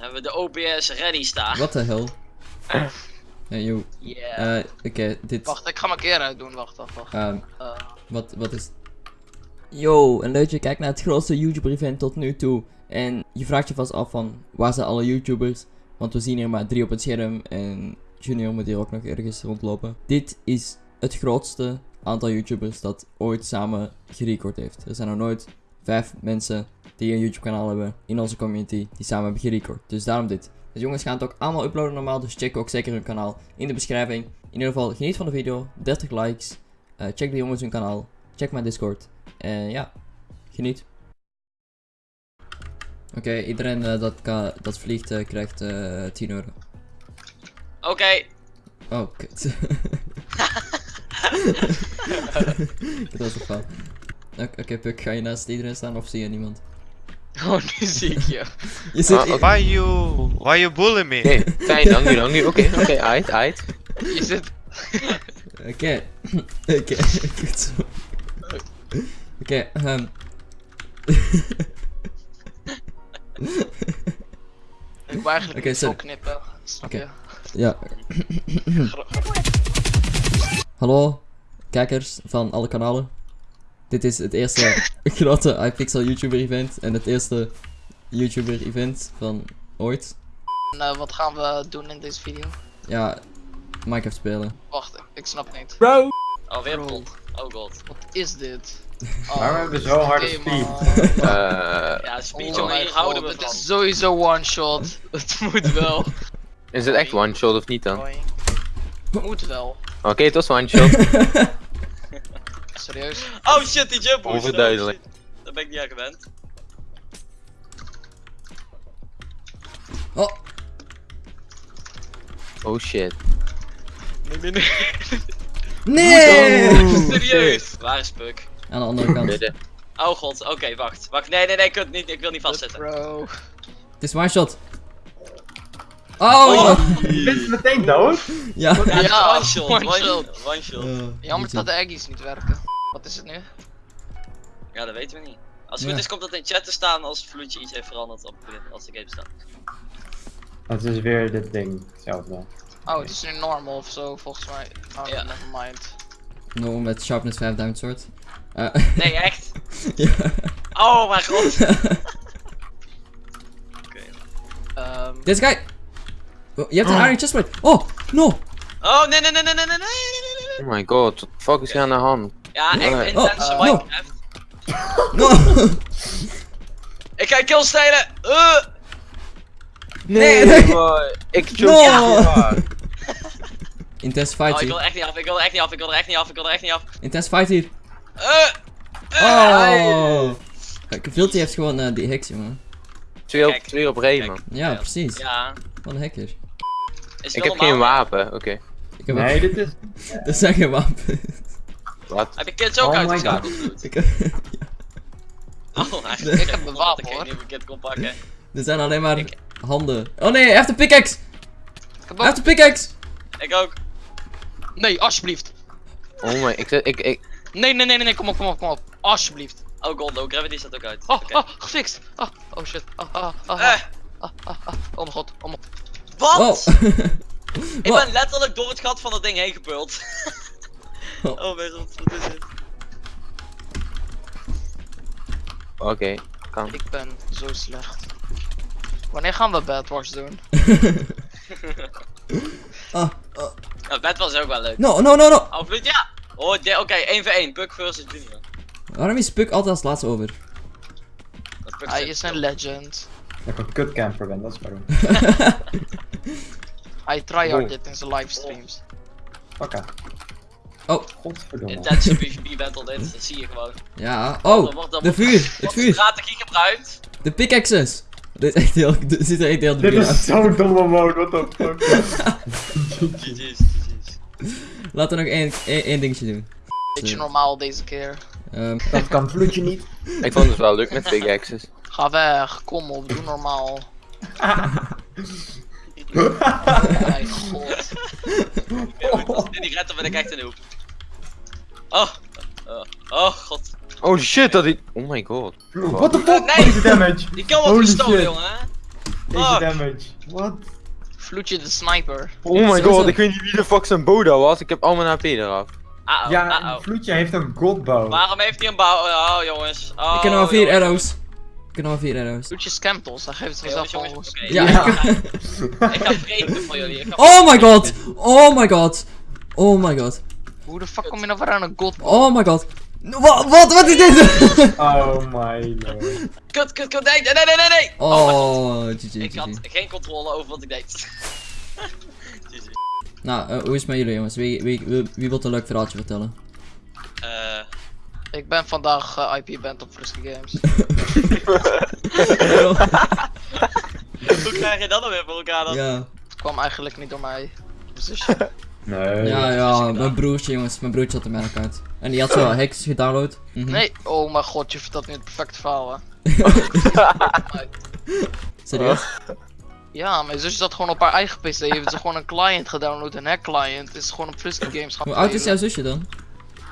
Hebben we de OBS ready staan. What the hell? Hey, yo. Yeah. Eh, Oké, dit... Wacht, ik ga mijn keer uitdoen. Wacht, wacht, wacht. ehm, Eh, wat, wat is... Yo, en leuk je kijkt naar het grootste YouTuber-event tot nu toe. En je vraagt je vast af van, waar zijn alle YouTubers? Want we zien hier maar drie op het scherm en Junior moet hier ook nog ergens rondlopen. Dit is het grootste aantal YouTubers dat ooit samen gerecord heeft. Er zijn nog nooit vijf mensen die een YouTube kanaal hebben in onze community die samen hebben gerecord. Dus daarom dit. De jongens gaan het ook allemaal uploaden normaal, dus check ook zeker hun kanaal in de beschrijving. In ieder geval, geniet van de video, 30 likes. Eh, check de jongens hun kanaal, check mijn Discord. En ja, geniet. Oké, iedereen eh, dat, dat vliegt eh, krijgt eh 10 euro. Oké. Oh, kut. dat was een fout. Oké, oké, Puk, ga je naast iedereen staan of zie je niemand? Oh, nu zie ik je. Je zit... Uh, why you why you bully me? Nee, fijn, dank u, dank u. Oké, oké, aight, aight. Je zit... Oké, oké, goed zo. Oké, ehm. Ik wil eigenlijk niet zo knippen. Snap Oké. je? Ja. Hallo, kijkers van alle kanalen. Dit is het eerste grote iPixel YouTuber event en het eerste YouTuber event van ooit. En eh, wat gaan we doen in deze video? Ja, Minecraft spelen. Wacht, ik snap niet. Oh, weer. Oh god. Wat is dit? Waarom hebben we zo harde oké, speed? Eh, Ja, speed Oh jongen, hier houden we Het is sowieso one shot. Het moet wel. is het echt one shot of niet dan? Oké, Moet wel. het was one Serieus. Oh shit, die jump. Overduidelijk. Oh, shit. Daar ben ik niet aan gewend. Oh, Oh shit. Nee, nee, nee. nee! Serieus. Waar is Puk? Aan de andere kant. Midden. Oh god, oké, wacht. Wacht, nee, nee, nee, ik, het niet, ik wil niet vastzitten. Bro. Het is one shot. Oh! Je bent meteen dood? Ja. Ja, one shot, one shot. One shot. Jammer dat de eggies niet werken. Wat is het nu? Ja, dat weten we niet. Als het Ja. goed is, komt dat in chat te staan als Vloedje iets heeft veranderd op, als de game staat. Het is weer dit ding. Hetzelfde. Oh, het is nu normal of zo, volgens mij. Oh, Ja. never mind. No, met sharpness 5 diamond sword. Eh, Nee, echt? ja. Oh mijn god. Oké. Ehm, Deze guy! Oh, je hebt een iron chestplate. Oh, no! Oh, nee, nee, nee, nee, nee, nee, nee, nee, nee, nee. Oh my god, what the fuck is er aan de hand? Ja, echt intense oh, Minecraft. No! Ik ga kill stelen. Uh. Nee, nee. boy. Ik No! choke Intense fight Oh, ik wil hier. er echt niet af, ik wil er echt niet af, ik wil er echt niet af, ik wil er echt niet af. Intense fight hier. Uh. Oh! Kijk, heeft gewoon eh, die heks, jongen. Twee op, Kijk. twee op rij, man. Ja, precies. Ja, Wat een hacker. is Ik heb geen wapen, oké. Ik heb Nee, dit is... Er zijn geen wapens. Wat? Heb je kids ook Oh my uitgeschakeld? Vloed? Ik heb- Oh, echt? Nee. Ik heb een wapen, Dat ik hoor. niet mijn kid kon pakken. er zijn alleen maar handen. Oh nee, hij heeft een pickaxe! ik heb Hij heeft een pickaxe! Ik ook. Nee, alsjeblieft. Oh my, ik, ik, ik, Nee, nee, nee, nee, nee, kom op, kom op, kom op. Alsjeblieft. Oh god, no, gravity staat ook uit. Oh, Oké. oh, gefixt. Ah, oh shit. Ah, ah, ah, Eh, ah, ah, ah. Oh mijn god, oh mijn wat? Wow! Ik ben letterlijk door het gat van dat ding heen gepult. Oh. mijn god, wat is dit? oké, kan. Ik ben zo slecht. Wanneer gaan we Bad Wars doen? Ah, ah. Nou, bed was ook wel leuk. No, no, no, no! Oh, Vloed, ja! Oh, oké, 1 voor 1. Puck versus Junior. Waarom is Puck altijd als laatste over? Hij is een legend. Dat ik een kutcamper ben, dat is waarom. Hij tryhard Oh. dit in zijn livestreams. Oké. Oh. Godverdomme. Intense PvP battle dit, dat zie je gewoon. Ja, oh! wordt- De vuur! Het wordt vuur! strategie gebruikt. De pickaxes! Dit is echt heel, dit ziet er echt heel Dit is zo'n domme mode, what the fuck. GG's, GG's. Laten we nog één, één, één dingetje doen. Beetje normaal deze keer. Ehm, Dat kan vloedje niet. Ik vond het wel leuk met big axes. Ga weg, kom op, doe normaal. Mijn god. Ik niet red, dan ben ik echt een hoep. Oh, oh, oh god. Oh shit, dat is... Oh my god. What the Oh, fuck? nee. Deze damage. Die kill wordt Holy gestolen, jongen. hè? 80 Fuck. damage. What? Vloedje de sniper. Oh my god, ik weet niet wie de fuck zijn Boda was. Ik heb al mijn HP eraf. Ja, uh-oh. Vloedje heeft een godbow. Waarom heeft hij een bouw? Oh, jongens. Oh, Ik heb nog maar vier jongens. arrows. Maar vier arrows. Vloedje scampels, dan geeft het al. oké. Ja. Ja. Ik ga vreten voor jullie. Ik ga Oh my god! Oh my god! Oh my god! Hoe de fuck kom je nou weer aan een god? Oh my god! Wat, wat, wat is dit? Oh my lord. Kut, kut, kut. Nee, nee, nee, nee, nee. Oh, GG, Ik had geen controle over wat ik deed. GG. Nou, eh, hoe is het met jullie jongens? Wie, wie, wie, wie wil een leuk verhaaltje vertellen? Eh, Ik ben vandaag eh, IP-band op Frisky Games. hoe krijg je dat dan weer voor elkaar dan? ja. Het kwam eigenlijk niet door mij. Dus zusje. Nee. Ja, ja, mijn broertje jongens, mijn broertje had er mijn account. En die had zo hacks gedownload. Mhm. Nee, oh mijn god, je vertelt nu het perfecte verhaal hè. Serieus? Ja, mijn zusje zat gewoon op haar eigen PC. Heeft ze gewoon een client gedownload, een hack client. Is gewoon op Frisky Games gaan Hoe oud is jouw zusje dan?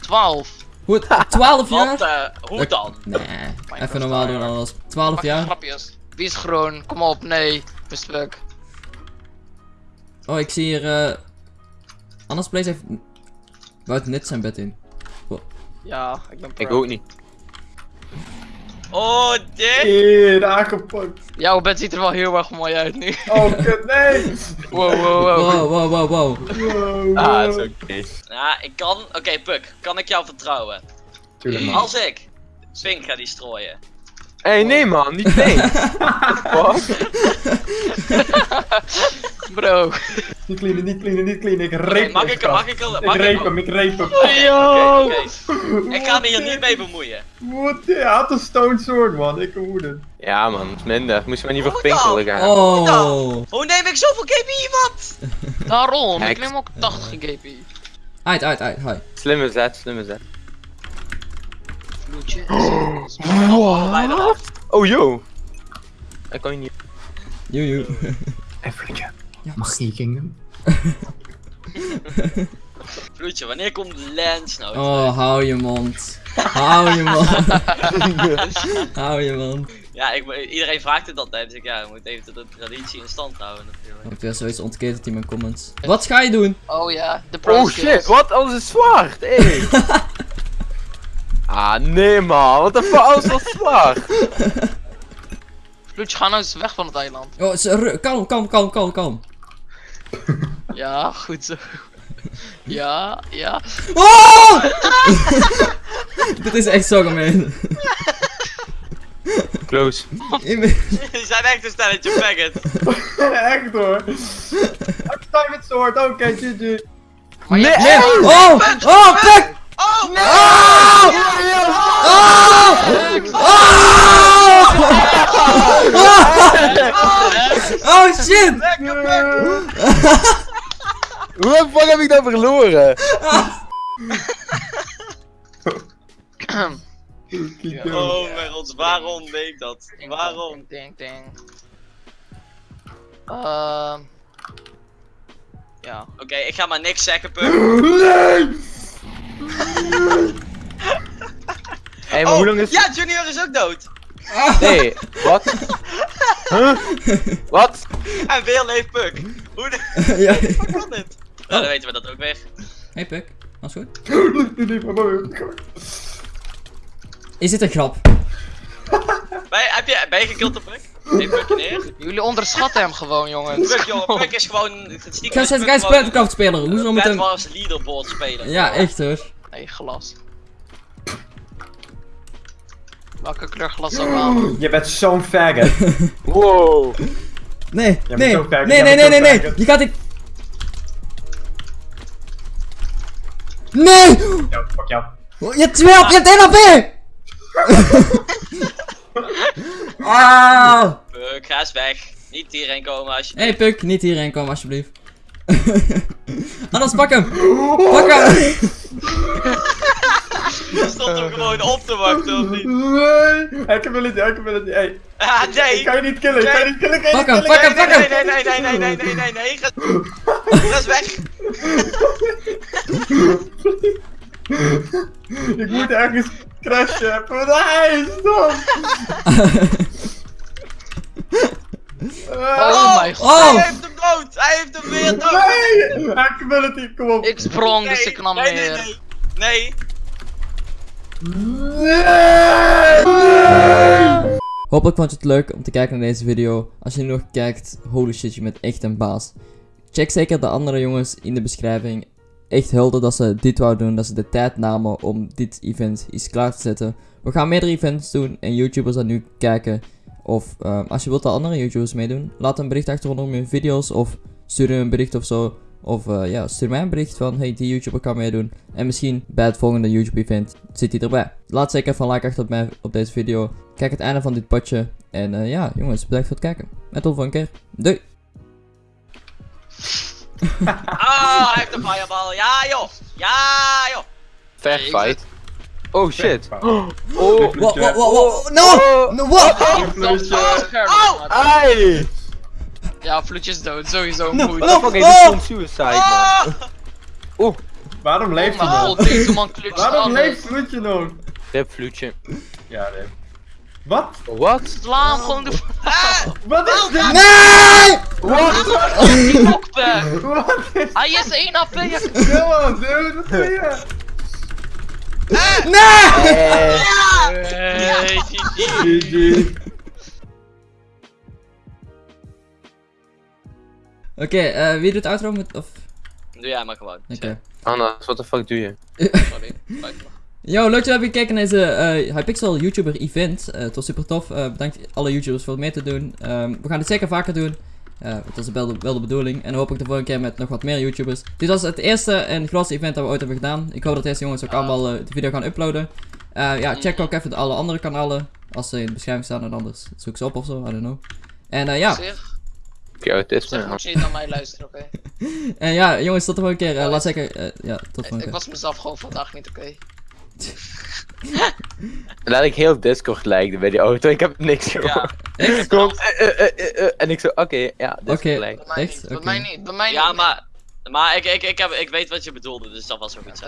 12. Hoe, 12 Wat, jaar? eh, hoe dan? Nee, even normaal doen alles. 12 Maak je jaar? grapjes. Wie is groen? Kom op, nee. Respect. Oh, ik zie hier, eh... Anders Blaze heeft... Buiten net zijn bed in. Ja, ik ben pro. Ik ook niet. Oh, dit? Hier, aangepakt. Jouw bed ziet er wel heel erg mooi uit nu. Oh, kut, nee. Wow, wow, wow. Wow, wow, wow, wow. Wow, Ah, is oké. Ja, ik kan. Oké, Puk, kan ik jou vertrouwen? Tuurlijk, man. Als ik Swing ga die strooien. Hé, hey, nee man, niet nee. Wat? Bro. Niet cleanen, niet cleanen, niet cleanen. Ik reep mag hem, ik, mag ik, mag Ik ik, reep hem, ik reep hem. oké. Ik ga me hier niet mee bemoeien. What? Hij had een stone sword, man. Ik het. Ja man, is minder. Moest je maar niet voor pinkelen gaan. Oh. Hoe neem ik zoveel KP wat? Daarom, ik neem ook 80 GP. Uit, uit, uit, hi. Slimme zet, slimme zet. Allebei eraf. Oh yo. Ik kan je niet. Joe, En vriendje, Ja, mag je kingdom? Vloedje, wanneer komt Lance nou? Oh, hou je mond. Hou je mond. hou je mond. Ja, ik, iedereen vraagt het altijd, dus ik, ja, moet even de traditie in stand houden natuurlijk. Ik heb weer zoiets ontketend in mijn comments. Wat ga je doen? Oh ja, de pro Oh skills. shit, wat? Alles is zwart, hey. ah nee man, wat de fuck, alles was zwart. Vloedje, ga nou eens weg van het eiland. Oh, kalm, kalm, kalm, kalm, kalm. Ja, goed zo. Ja, ja. Oh! Dit is echt zo gemeen. Close. Die zijn echt een stelletje faggot. Echt hoor. Time it sword, oké, GG. Maar je Nee! Oh! Oh, fuck! Waarom? Ding, ding, ding. Ehm. Ja. Oké, ik ga maar niks zeggen, Puk. Nee! Hé, maar Oh, hoe lang is ja, Junior is ook dood. Nee, wat? Huh? Wat? En weer leeft Puk. Hoe de ja. kan dit? Nou, dan weten we dat ook weer. Hey Puk, alles goed? Is dit een grap? Ben je, heb je, ben je gekild door Puk? Nee, Puk neer. Jullie onderschatten hem gewoon, jongens. Puk, jongen, Puk is gewoon... het stiekem Ga Puk guys Battlecraft spelen. Hoezo een met Bad hem? Wars leaderboard spelen. Ja, echt hoor. Nee, glas. Welke kleur glas ook wel? Je bent zo'n faggot. Wow. Nee, nee, zo nee, nee, nee, zo nee, nee. Je gaat dit. Nee! Ja, fuck jou. Je hebt 12, je hebt 1 HP! ah! Puk, ga eens weg. Niet hierheen komen alsjeblieft. Hé hey, Puk, niet hierheen komen alsjeblieft. Anders pak hem! Pak hem! Je stond hem gewoon op te wachten, of niet? Nee! Ik wil hem niet, ik heb hem niet. Ah, nee! Ik kan je niet killen, ik kan je niet killen, ik! Pak hem, pak hem, pak hem! Nee, nee, nee, nee, nee, nee, nee, Ga, ga eens weg! ik moet ergens crashen. Nee, stop! Oh mijn god. Oh! Hij heeft hem dood! Hij heeft hem weer dood! Nee! Hackability, kom op. Ik sprong, dus ik nam nee, nee, nee. Nee. Hopelijk vond je het leuk om te kijken naar deze video. Als je nu nog kijkt, holy shit, je bent echt een baas. Check zeker de andere jongens in de beschrijving. Echt helder dat ze dit wouden doen, dat ze de tijd namen om dit event iets klaar te zetten. We gaan meerdere events doen en YouTubers dat nu kijken. Of ehm, als je wilt dat andere YouTubers meedoen, laat een bericht achter onder mijn video's of stuur een bericht of zo. Of eh, ja, stuur mij een bericht van hey, die YouTuber kan meedoen. En misschien bij het volgende YouTube event zit hij erbij. Laat zeker even een like achter op, mij, op deze video. Kijk het einde van dit potje. En eh, ja, jongens, bedankt voor het kijken. En tot de volgende keer. Doei! Ah, hij heeft een fireball. Ja, joh. Ja, joh. Fair fight. Oh shit. Oh, Wow, wow, wow, wow. No! No, what? Oh! Ai! Ja, Vloedje is dood, sowieso No, no. What the fuck, Oh! suicide man. Ah! Waarom Oh leeft hij nog? Waarom leeft Vloedje nog? Rip vloedje. Ja, nee. Wat? What? Sla hem gewoon de Ah! Wat is dit? Nee! knockback. Wat is Hij is 1 AP. on, dude, wat doe je? Nee! Hey, GG. GG. Oké, eh, wie doet de outro met... Of... Doe jij maar gewoon. Oké. Anna, what the fuck doe je? Sorry. Yo, leuk dat je hebt gekeken naar deze eh, Hypixel YouTuber event. Eh, het was super tof. Eh, bedankt alle YouTubers voor mee te doen. Ehm, we gaan dit zeker vaker doen. Eh, dat is wel de, wel de bedoeling. En dan hoop ik de volgende keer met nog wat meer YouTubers. Dit was het eerste en grootste event dat we ooit hebben gedaan. Ik hoop dat deze jongens ook allemaal de video gaan uploaden. Eh, ja, check ook even de alle andere kanalen. Als ze in de beschrijving staan en anders zoek ze op of zo. I don't know. En eh, ja, Zeg, Oké, autisme zeg moet je niet naar mij luisteren, oké? en ja, jongens, tot de volgende keer. Laat zeker. ja, tot de volgende Ik keer. was mezelf gewoon vandaag niet oké. Laat ik heel Discord lijken bij die auto, ik heb niks gehoord. Gewoon, eh, eh, eh, eh, en ik zo, oké, ja, Discord Oké. lijkt. Bij mij Echt? niet, bij Oké. mij niet, bij mij niet. Ja, maar... Maar ik, ik, ik, heb, ik weet wat je bedoelde, dus dat was ook iets.